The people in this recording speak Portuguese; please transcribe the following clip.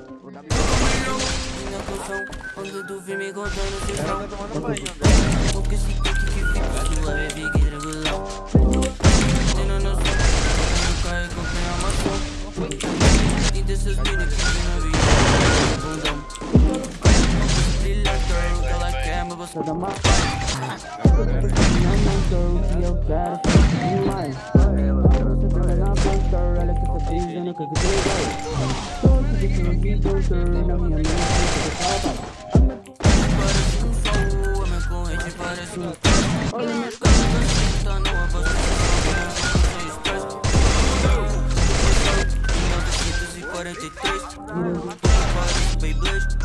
Minha canção, quando tu vi me contando se não Porque se que que fica que regular Tendo noção, eu caio com quem amassou E desses mini que tem na vida ela quer, mas você dá uma Não, não, girl, que eu quero demais Ela quer, ela quer, ela quer, ela quer, ela quer, ela quer, ela quer, ela quer, ela quer, ela quer, ela quer, ela quer, ela quer, ela quer, ela quer, ela no videogame Na minha mente Parece um a parece um Olha minha cara, Virando tudo, Beyblade